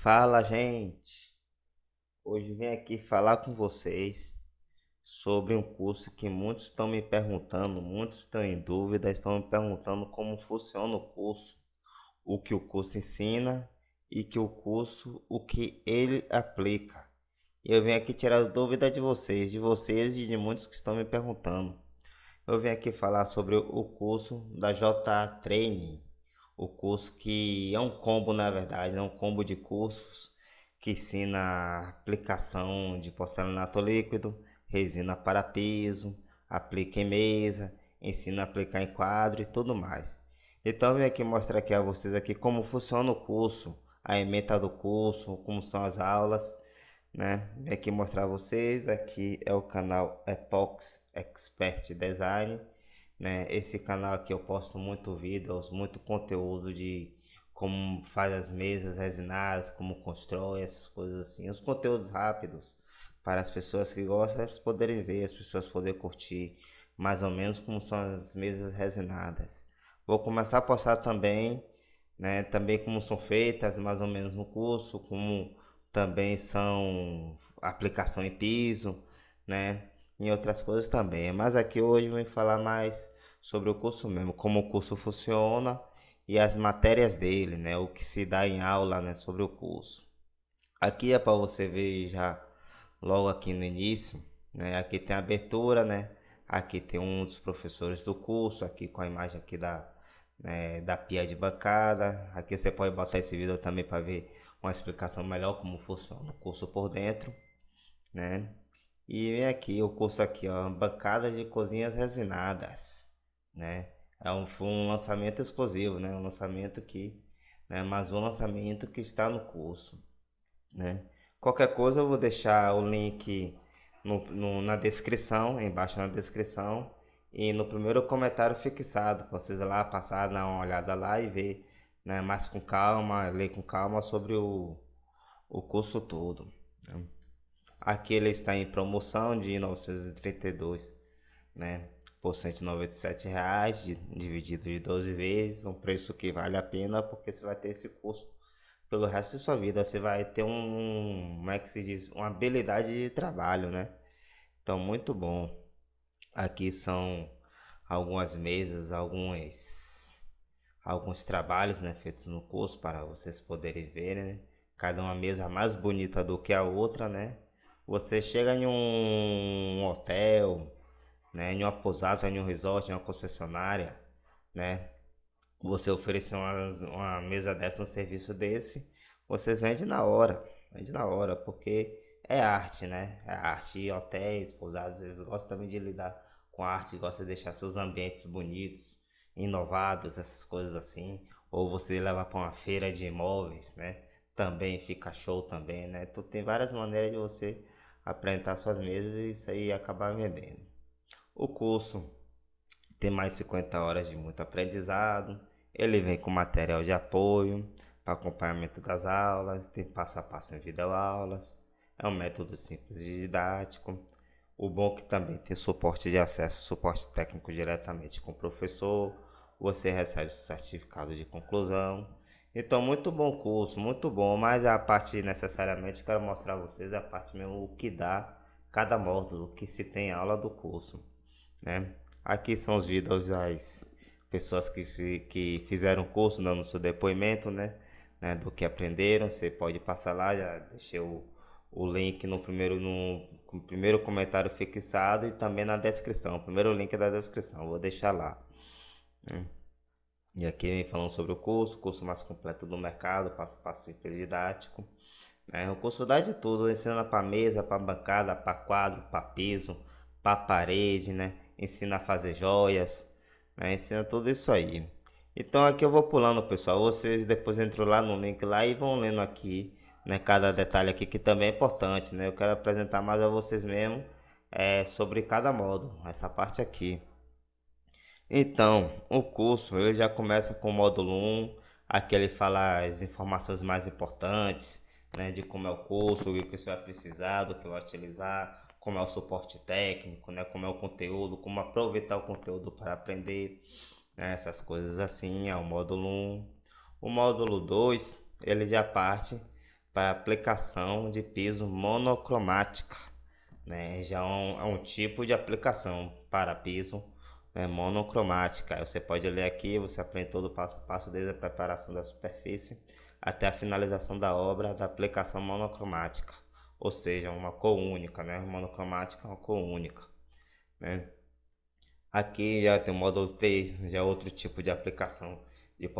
Fala, gente! Hoje vim aqui falar com vocês sobre um curso que muitos estão me perguntando, muitos estão em dúvida, estão me perguntando como funciona o curso, o que o curso ensina e que o curso, o que ele aplica. Eu vim aqui tirar dúvida de vocês, de vocês e de muitos que estão me perguntando. Eu vim aqui falar sobre o curso da J Training o curso que é um combo na verdade, é um combo de cursos que ensina aplicação de porcelanato líquido, resina para piso, aplica em mesa, ensina a aplicar em quadro e tudo mais. Então eu vim aqui mostrar aqui a vocês aqui como funciona o curso, a ementa do curso, como são as aulas, né? Vim aqui mostrar a vocês, aqui é o canal Epox Expert Design né? Esse canal aqui eu posto muito vídeos, muito conteúdo de como faz as mesas resinadas, como constrói essas coisas assim, os conteúdos rápidos para as pessoas que gostam, elas poderem ver, as pessoas poderem curtir mais ou menos como são as mesas resinadas. Vou começar a postar também, né, também como são feitas mais ou menos no curso, como também são aplicação em piso, né, em outras coisas também. Mas aqui hoje vou falar mais sobre o curso mesmo, como o curso funciona e as matérias dele, né? O que se dá em aula, né? Sobre o curso. Aqui é para você ver já logo aqui no início, né? Aqui tem a abertura, né? Aqui tem um dos professores do curso, aqui com a imagem aqui da, né, da pia de bancada. Aqui você pode botar esse vídeo também para ver uma explicação melhor como funciona o curso por dentro, né? E vem aqui o curso aqui, ó, bancada de cozinhas resinadas, né? É um, foi um lançamento exclusivo, né? Um lançamento que, né? Mas um lançamento que está no curso, né? Qualquer coisa eu vou deixar o link no, no, na descrição, embaixo na descrição e no primeiro comentário fixado, vocês lá passar, dar uma olhada lá e ver, né? Mais com calma, ler com calma sobre o, o curso todo. Né? Aqui ele está em promoção de 932, né? Por 197 reais, dividido de 12 vezes, um preço que vale a pena porque você vai ter esse curso pelo resto de sua vida. Você vai ter um, como é que se diz, uma habilidade de trabalho, né? Então, muito bom. Aqui são algumas mesas, alguns, alguns trabalhos, né, feitos no curso para vocês poderem ver, né? Cada uma mesa mais bonita do que a outra, né? Você chega em um hotel, né, em uma pousada, em um resort, em uma concessionária, né? Você oferecer uma, uma mesa dessa, um serviço desse, vocês vendem na hora, vende na hora, porque é arte, né? É arte. Hotéis, pousadas, eles gostam também de lidar com arte, gostam de deixar seus ambientes bonitos, inovados, essas coisas assim. Ou você levar para uma feira de imóveis, né? Também fica show também, né? Então tem várias maneiras de você apresentar suas mesas e isso aí acabar vendendo. O curso tem mais 50 horas de muito aprendizado. Ele vem com material de apoio para acompanhamento das aulas, tem passo a passo em videoaulas. É um método simples e didático. O bom é que também tem suporte de acesso, suporte técnico diretamente com o professor. Você recebe o certificado de conclusão. Então, muito bom curso, muito bom, mas a parte necessariamente quero mostrar a vocês a parte mesmo o que dá cada módulo, o que se tem aula do curso, né? Aqui são os vídeos das pessoas que, se, que fizeram o curso, dando seu depoimento, né? né? Do que aprenderam, você pode passar lá, já deixei o, o link no primeiro, no, no primeiro comentário fixado e também na descrição, o primeiro link da descrição, vou deixar lá. Né? E aqui falando sobre o curso, curso mais completo do mercado, passo a passo didático. Né? O curso dá de tudo, ensina para mesa, para bancada, para quadro, para piso, para parede, né? Ensina a fazer joias, né? ensina tudo isso aí. Então aqui eu vou pulando, pessoal. Vocês depois entram lá no link lá e vão lendo aqui, né? Cada detalhe aqui que também é importante, né? Eu quero apresentar mais a vocês mesmo é, sobre cada módulo, essa parte aqui. Então, o curso ele já começa com o módulo 1, aqui ele fala as informações mais importantes, né, de como é o curso, o que você vai precisar, do que vai utilizar, como é o suporte técnico, né, como é o conteúdo, como aproveitar o conteúdo para aprender, né, essas coisas assim, é o módulo 1. O módulo 2, ele já parte para aplicação de piso monocromática. Né? Já é um, é um tipo de aplicação para piso né, monocromática. Você pode ler aqui, você aprende todo o passo a passo desde a preparação da superfície até a finalização da obra da aplicação monocromática, ou seja, uma cor única, né? Monocromática é uma cor única, né? Aqui já tem o módulo 3, já é outro tipo de aplicação de,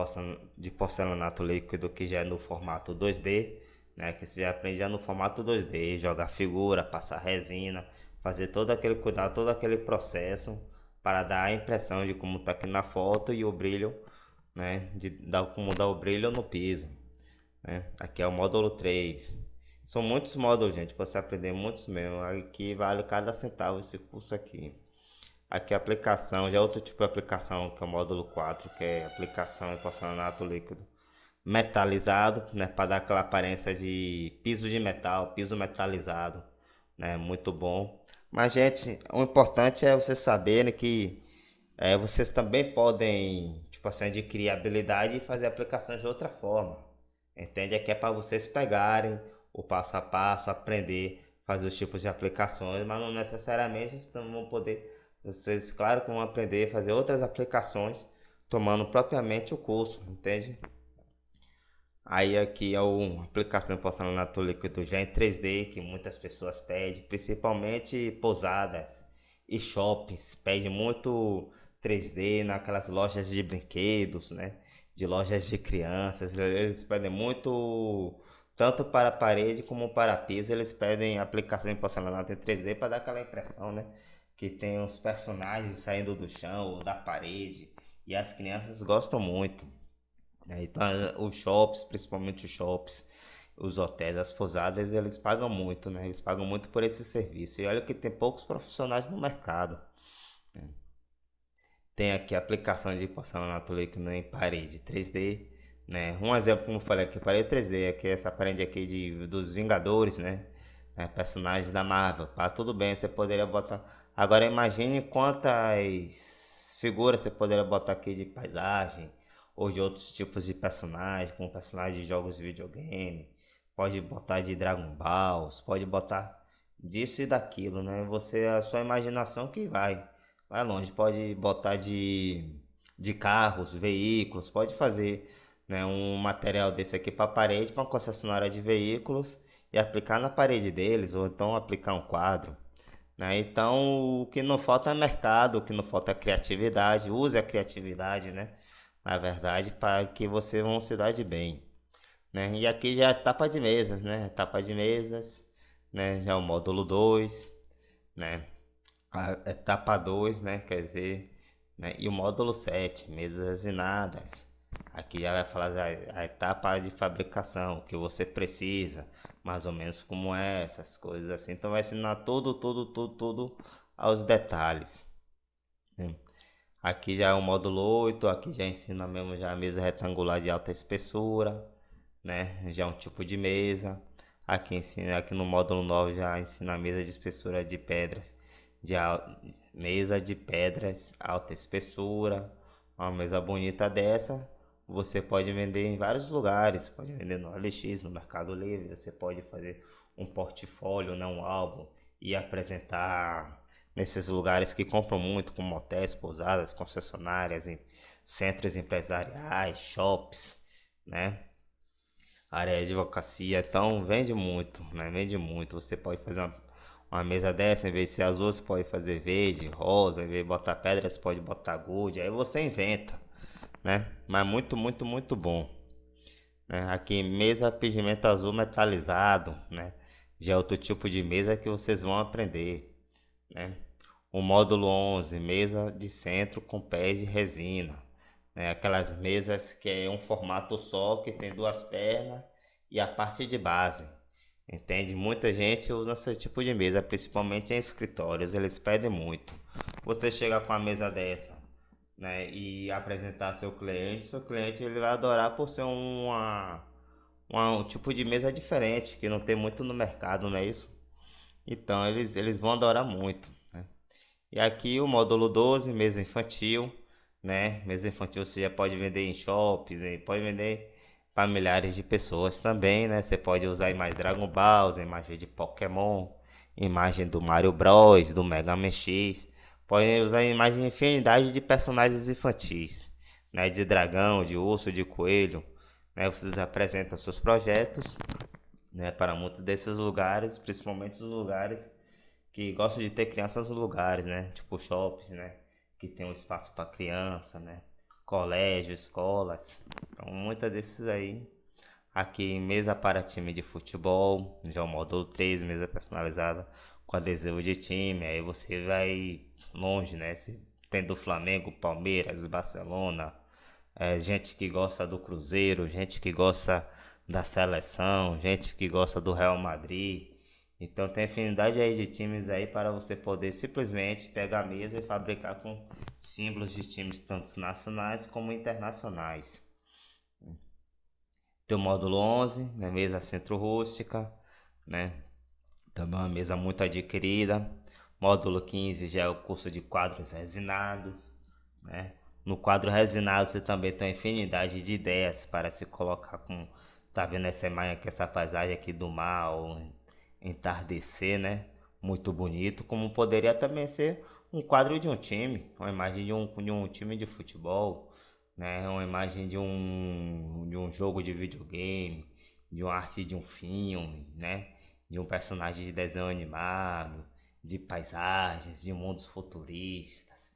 de porcelanato líquido que já é no formato 2D, né? Que você já aprende já no formato 2D, jogar figura, passar resina, fazer todo aquele cuidado, todo aquele processo para dar a impressão de como está aqui na foto e o brilho, né? De dar como dar o brilho no piso. Né? Aqui é o módulo 3. São muitos módulos, gente, para você aprender muitos mesmo. Aqui vale cada centavo esse curso aqui. Aqui a aplicação, já é outro tipo de aplicação, que é o módulo 4, que é aplicação em porcelanato líquido metalizado, né, para dar aquela aparência de piso de metal, piso metalizado, né, muito bom. Mas, gente, o importante é vocês saberem que é, vocês também podem, tipo assim, adquirir habilidade e fazer aplicações de outra forma. Entende? Aqui é para vocês pegarem o passo a passo, aprender, fazer os tipos de aplicações, mas não necessariamente vocês não vão poder, vocês, claro vão aprender a fazer outras aplicações, tomando propriamente o curso, entende? Aí aqui é uma aplicação de porcelanato líquido já em 3D que muitas pessoas pedem, principalmente pousadas e shoppings, pedem muito 3D naquelas lojas de brinquedos, né? De lojas de crianças, eles pedem muito tanto para parede como para piso, eles pedem aplicação porcelanato em 3D para dar aquela impressão, né? Que tem os personagens saindo do chão ou da parede e as crianças gostam muito. Né? Então, os shops, principalmente os shops, os hotéis, as pousadas, eles pagam muito, né? Eles pagam muito por esse serviço. E olha que tem poucos profissionais no mercado. Né? Tem aqui a aplicação de porcelanato líquido em parede 3D, né? Um exemplo, como eu falei aqui, parede 3D, aqui essa parede aqui de, dos Vingadores, né? É, personagens da Marvel. Tá tudo bem, você poderia botar... Agora imagine quantas figuras você poderia botar aqui de paisagem, ou de outros tipos de personagens, como personagens de jogos de videogame, pode botar de Dragon Balls, pode botar disso e daquilo, né? Você, a sua imaginação que vai, vai longe, pode botar de, de carros, veículos, pode fazer né, um material desse aqui para parede, para uma concessionária de veículos e aplicar na parede deles, ou então aplicar um quadro. Né? Então, o que não falta é mercado, o que não falta é criatividade, use a criatividade, né? Na verdade, para que você vão se dar de bem. Né? E aqui já é etapa de mesas, né? Etapa de mesas, né? Já é o módulo 2, né? A etapa 2, né? Quer dizer, né? E o módulo 7, mesas resinadas. Aqui já vai falar a, a etapa de fabricação, que você precisa, mais ou menos como é, essas coisas assim. Então vai ensinar tudo, tudo, tudo, tudo aos detalhes. Aqui já é o módulo 8, aqui já ensina mesmo já a mesa retangular de alta espessura, né? Já é um tipo de mesa. Aqui ensina, aqui no módulo 9 já ensina a mesa de espessura de pedras, de mesa de pedras alta espessura. Uma mesa bonita dessa, você pode vender em vários lugares, pode vender no LX, no Mercado Livre, você pode fazer um portfólio, né, um álbum e apresentar nesses lugares que compram muito, como hotéis, pousadas, concessionárias, em centros empresariais, shops, né? Área de advocacia, então vende muito, né? Vende muito. Você pode fazer uma, uma mesa dessa, em vez de ser azul, você pode fazer verde, rosa, em vez de botar pedra, você pode botar gold, aí você inventa, né? Mas muito, muito, muito bom. Né? Aqui, mesa pigmento azul metalizado, né? Já é outro tipo de mesa que vocês vão aprender, né? O módulo 11, mesa de centro com pés de resina. Né? Aquelas mesas que é um formato só, que tem duas pernas e a parte de base. Entende? Muita gente usa esse tipo de mesa, principalmente em escritórios, eles pedem muito. Você chega com uma mesa dessa né, e apresentar seu cliente, seu cliente ele vai adorar por ser uma, uma, um tipo de mesa diferente, que não tem muito no mercado, não é isso? Então eles, eles vão adorar muito. E aqui o módulo 12, mesa infantil, né? Mesa infantil você já pode vender em shoppings, pode vender para milhares de pessoas também, né? Você pode usar imagem Dragon Ball, imagem de Pokémon, imagem do Mario Bros, do Mega Man X. Pode usar imagem de infinidade de personagens infantis, né? De dragão, de urso, de coelho. Né? Vocês apresentam seus projetos né? para muitos desses lugares, principalmente os lugares que gostam de ter crianças nos lugares, né? Tipo shoppings, né? Que tem um espaço para criança, né? colégio, escolas. Então, muitas desses aí. Aqui, mesa para time de futebol, já o módulo 3, mesa personalizada com adesivo de time. Aí você vai longe, né? Se tem do Flamengo, Palmeiras, Barcelona, é, gente que gosta do Cruzeiro, gente que gosta da seleção, gente que gosta do Real Madrid. Então tem afinidade aí de times aí para você poder simplesmente pegar a mesa e fabricar com símbolos de times tanto nacionais como internacionais. Tem o módulo 11, né, mesa centro rústica, né? Também uma mesa muito adquirida. Módulo 15 já é o curso de quadros resinados, né? No quadro resinado você também tem infinidade de ideias para se colocar com tá vendo essa imagem aqui, essa paisagem aqui do mar, entardecer, né? Muito bonito, como poderia também ser um quadro de um time, uma imagem de um, de um time de futebol, né? Uma imagem de um, de um jogo de videogame, de uma arte de um filme, né? De um personagem de desenho animado, de paisagens, de mundos futuristas.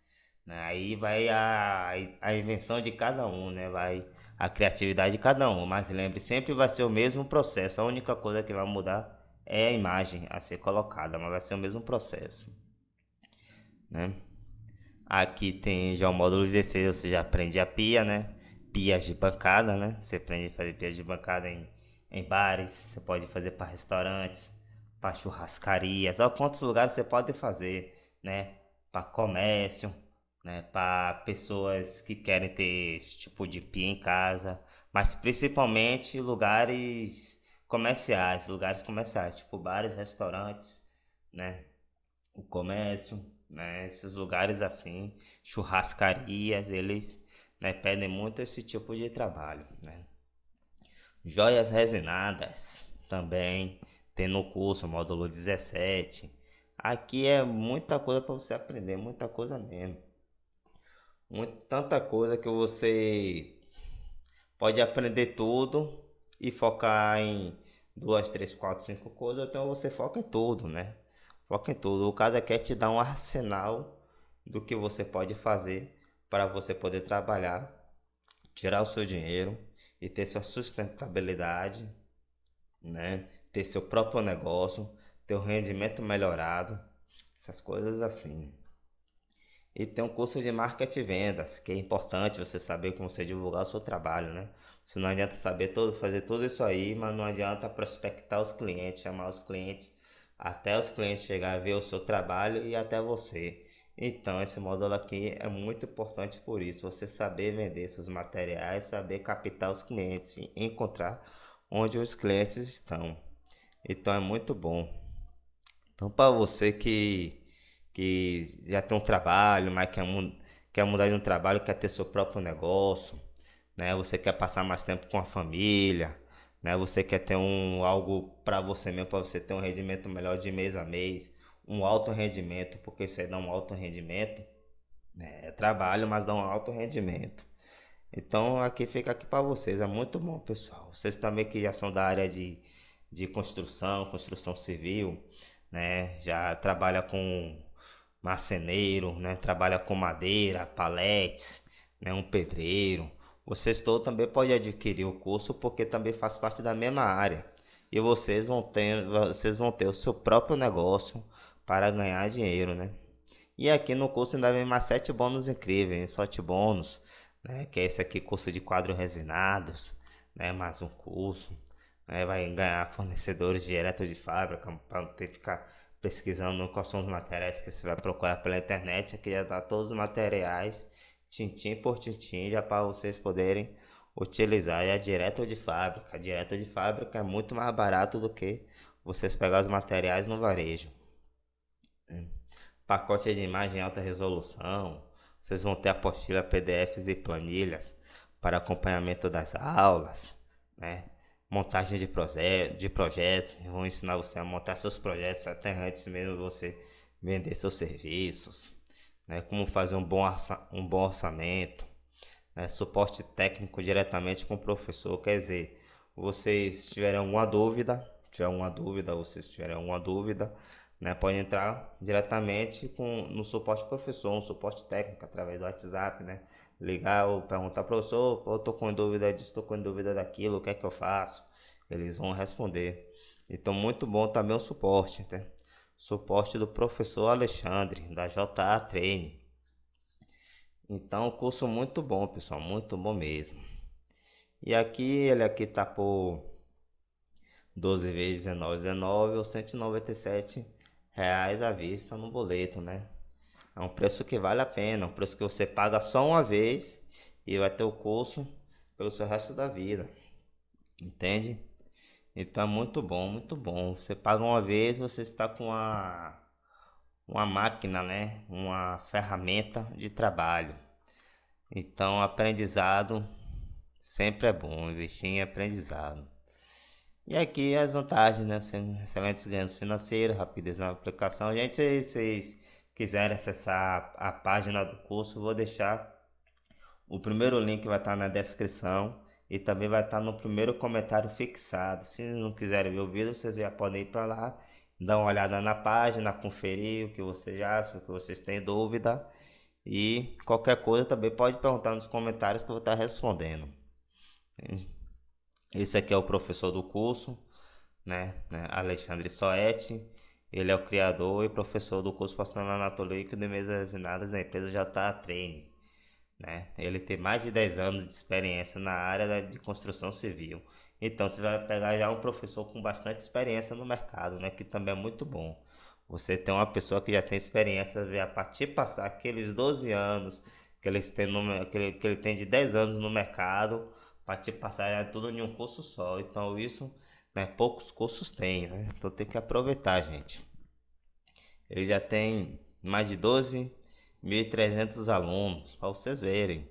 Né? Aí vai a, a invenção de cada um, né? Vai a criatividade de cada um. Mas lembre, sempre vai ser o mesmo processo. A única coisa que vai mudar é a imagem a ser colocada, mas vai ser o mesmo processo. Né? Aqui tem já o módulo 16, você já aprende a pia, né? Pias de bancada, né? Você aprende a fazer pias de bancada em, em bares, você pode fazer para restaurantes, para churrascarias, olha quantos lugares você pode fazer, né? Para comércio, né? Para pessoas que querem ter esse tipo de pia em casa, mas principalmente lugares comerciais, lugares comerciais, tipo bares, restaurantes, né? O comércio, né? Esses lugares assim, churrascarias, eles né, pedem muito esse tipo de trabalho, né? Joias resinadas também tem no curso, módulo 17. Aqui é muita coisa para você aprender, muita coisa mesmo. Muito, tanta coisa que você pode aprender tudo e focar em duas, três, quatro, cinco coisas, então você foca em tudo, né? Foca em tudo. O caso é te dar um arsenal do que você pode fazer para você poder trabalhar, tirar o seu dinheiro e ter sua sustentabilidade, né? Ter seu próprio negócio, ter o rendimento melhorado, essas coisas assim. E tem um curso de marketing e vendas, que é importante você saber como você divulgar o seu trabalho, né? Se não adianta saber todo, fazer tudo isso aí, mas não adianta prospectar os clientes, chamar os clientes, até os clientes chegar a ver o seu trabalho e até você. Então, esse módulo aqui é muito importante por isso, você saber vender seus materiais, saber captar os clientes, encontrar onde os clientes estão. Então, é muito bom. Então, para você que, que já tem um trabalho, mas quer, quer mudar de um trabalho, quer ter seu próprio negócio, né? Você quer passar mais tempo com a família, né? Você quer ter um algo para você mesmo, para você ter um rendimento melhor de mês a mês, um alto rendimento, porque você dá um alto rendimento, né? É trabalho, mas dá um alto rendimento. Então aqui fica aqui para vocês, é muito bom, pessoal. Vocês também que já são da área de, de construção, construção civil, né? Já trabalha com marceneiro, né? Trabalha com madeira, paletes, né? Um pedreiro vocês todos também podem adquirir o curso porque também faz parte da mesma área. E vocês vão ter, vocês vão ter o seu próprio negócio para ganhar dinheiro, né? E aqui no curso ainda vem mais sete bônus incríveis, sete bônus, né? Que é esse aqui, curso de quadros resinados, né? Mais um curso, né? Vai ganhar fornecedores direto de fábrica para não ter que ficar pesquisando quais são os materiais que você vai procurar pela internet. Aqui já dá todos os materiais tintim por tintim, já para vocês poderem utilizar já direto de fábrica. Direto de fábrica é muito mais barato do que vocês pegar os materiais no varejo. Pacote de imagem em alta resolução. Vocês vão ter apostila, PDFs e planilhas para acompanhamento das aulas. né? Montagem de, de projetos, vão ensinar você a montar seus projetos até antes mesmo você vender seus serviços, né? Como fazer um bom, um bom orçamento, né? suporte técnico diretamente com o professor, quer dizer, vocês tiverem alguma dúvida, tiver alguma dúvida, vocês tiverem alguma dúvida, né, pode entrar diretamente com, no suporte professor, um suporte técnico através do WhatsApp, né? Ligar ou perguntar, professor, eu tô com dúvida disso, tô com dúvida daquilo, o que é que eu faço? Eles vão responder. Então, muito bom também o suporte, né? Suporte do professor Alexandre, da JA Treine. Então, curso muito bom, pessoal, muito bom mesmo. E aqui, ele aqui tá por 12 vezes 19, 19 ou 197 reais à vista no boleto, né? É um preço que vale a pena, um preço que você paga só uma vez e vai ter o curso pelo seu resto da vida. Entende? Então é muito bom, muito bom. Você paga uma vez, você está com uma, uma máquina, né? Uma ferramenta de trabalho. Então aprendizado sempre é bom, investir em aprendizado. E aqui as vantagens, né? Excelentes ganhos financeiros, rapidez na aplicação. Gente, se vocês quiserem acessar a página do curso, vou deixar o primeiro link vai estar na descrição e também vai estar no primeiro comentário fixado. Se não quiserem ver o vídeo, vocês já podem ir para lá, dar uma olhada na página, conferir o que vocês acham, o que vocês têm dúvida. E qualquer coisa também pode perguntar nos comentários que eu vou estar respondendo. Esse aqui é o professor do curso, né, né Alexandre Soete. Ele é o criador e professor do curso Profissional Anatolíquico de Mesas Assinadas da empresa JA Treine. Né? Ele tem mais de 10 anos de experiência na área de construção civil. Então você vai pegar já um professor com bastante experiência no mercado, né? que também é muito bom. Você tem uma pessoa que já tem experiência, a partir passar aqueles 12 anos que, no, que, ele, que ele tem de 10 anos no mercado, para te passar tudo em um curso só. Então isso, né, poucos cursos tem, né? Então tem que aproveitar, gente. Ele já tem mais de 12.300 alunos, para vocês verem.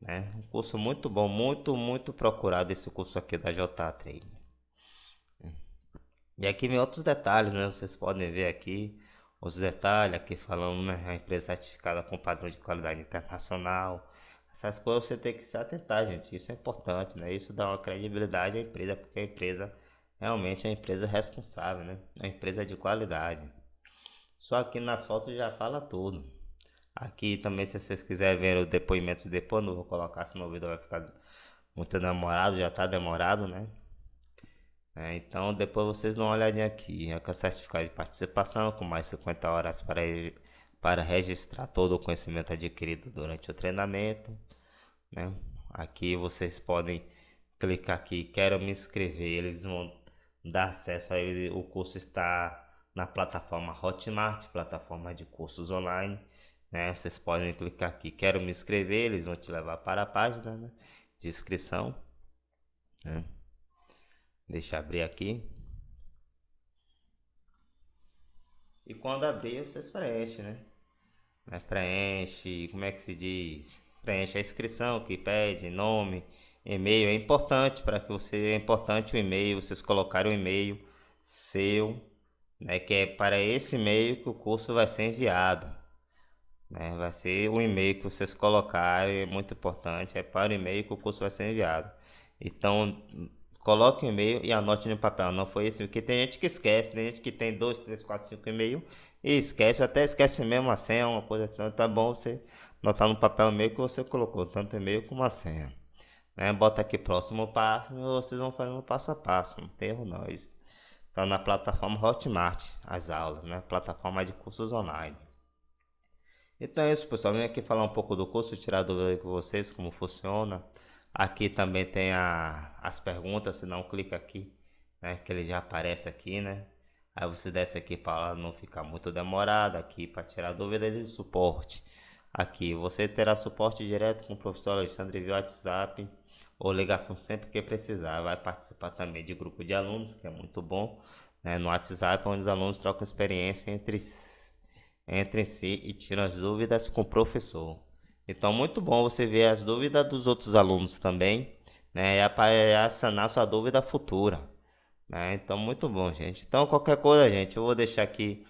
Né? Um curso muito bom, muito, muito procurado esse curso aqui da J3. E aqui vem outros detalhes, né? Vocês podem ver aqui os detalhes aqui falando, né? A empresa certificada com padrão de qualidade internacional, essas coisas você tem que se atentar, gente. Isso é importante, né? Isso dá uma credibilidade à empresa, porque a empresa realmente é uma empresa responsável, né? É uma empresa de qualidade. Só aqui nas fotos já fala tudo. Aqui também, se vocês quiserem ver o depoimento depois, não vou colocar, senão o vídeo vai ficar muito demorado, já tá demorado, né? É, então depois vocês dão uma olhadinha aqui. É com certificado de participação, com mais 50 horas para para registrar todo o conhecimento adquirido durante o treinamento. Né? Aqui vocês podem clicar aqui, quero me inscrever, eles vão dar acesso a ele. O curso está na plataforma Hotmart, plataforma de cursos online. Né? Vocês podem clicar aqui, quero me inscrever, eles vão te levar para a página né? de inscrição. Né? Deixa eu abrir aqui. E quando abrir, vocês preenchem, né? né, preenche, como é que se diz? Preenche a inscrição que pede, nome, e-mail. É importante para que você, é importante o e-mail, vocês colocarem o e-mail seu, né, que é para esse e-mail que o curso vai ser enviado. Né, vai ser o e-mail que vocês colocarem, é muito importante, é para o e-mail que o curso vai ser enviado. Então, coloque o e-mail e anote no papel. Não foi esse, porque tem gente que esquece, tem gente que tem dois, três, quatro, cinco e-mail e esquece, até esquece mesmo a senha, uma coisa assim. Tá bom você anotar no papel e-mail que você colocou, tanto e-mail como a senha. Né? Bota aqui próximo passo e vocês vão fazendo passo a passo, não tem erro não. Está na plataforma Hotmart, as aulas, né? Plataforma de cursos online. Então é isso, pessoal. Vim aqui falar um pouco do curso, tirar dúvida com vocês, como funciona. Aqui também tem a, as perguntas, se não clica aqui, né? Que ele já aparece aqui, né? Aí você desce aqui para não ficar muito demorado, aqui para tirar dúvidas de suporte. Aqui você terá suporte direto com o professor Alexandre via WhatsApp ou ligação sempre que precisar. Vai participar também de grupo de alunos, que é muito bom, né? no WhatsApp, onde os alunos trocam experiência entre, entre si e tiram as dúvidas com o professor. Então, muito bom você ver as dúvidas dos outros alunos também, né? É para sanar sua dúvida futura, né? Então, muito bom, gente. Então, qualquer coisa, gente, eu vou deixar aqui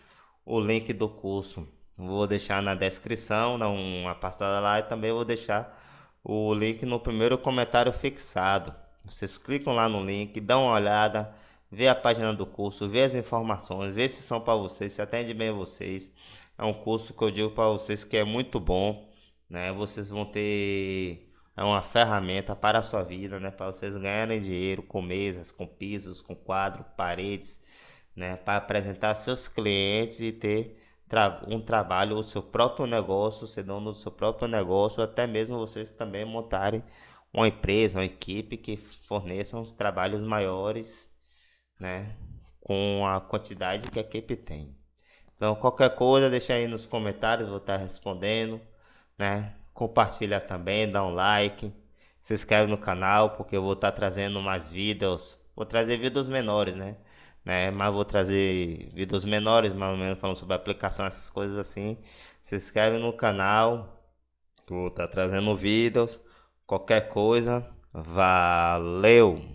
o link do curso. Vou deixar na descrição, dá uma pastada lá e também vou deixar o link no primeiro comentário fixado. Vocês clicam lá no link, dão uma olhada, vê a página do curso, vê as informações, vê se são para vocês, se atende bem vocês. É um curso que eu digo para vocês que é muito bom, né? Vocês vão ter é uma ferramenta para a sua vida, né? Para vocês ganharem dinheiro com mesas, com pisos, com quadro, paredes, né? Para apresentar seus clientes e ter um trabalho, o seu próprio negócio, ser dono do seu próprio negócio, até mesmo vocês também montarem uma empresa, uma equipe que forneçam os trabalhos maiores, né? Com a quantidade que a equipe tem. Então, qualquer coisa, deixa aí nos comentários, vou estar respondendo, né? Compartilha também, dá um like, se inscreve no canal, porque eu vou estar trazendo mais vídeos. Vou trazer vídeos menores, né? né? Mas vou trazer vídeos menores, mais ou menos falando sobre aplicação, essas coisas assim. Se inscreve no canal, vou estar trazendo vídeos. Qualquer coisa, valeu!